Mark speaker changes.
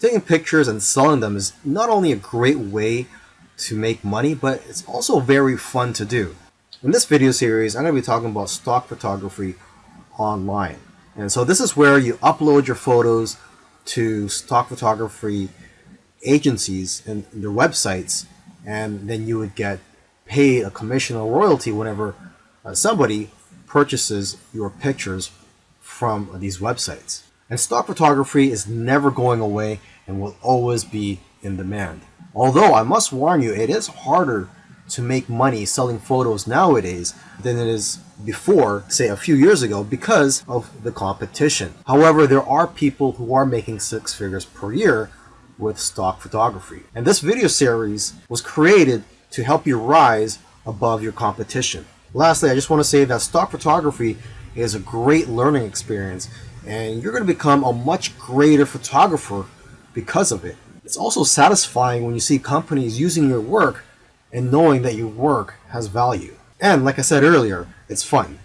Speaker 1: Taking pictures and selling them is not only a great way to make money, but it's also very fun to do. In this video series, I'm going to be talking about stock photography online. And so this is where you upload your photos to stock photography agencies and their websites, and then you would get paid a commission or royalty whenever uh, somebody purchases your pictures from these websites. And stock photography is never going away and will always be in demand. Although I must warn you, it is harder to make money selling photos nowadays than it is before, say a few years ago, because of the competition. However, there are people who are making six figures per year with stock photography. And this video series was created to help you rise above your competition. Lastly, I just want to say that stock photography is a great learning experience and you're going to become a much greater photographer because of it. It's also satisfying when you see companies using your work and knowing that your work has value. And like I said earlier, it's fun.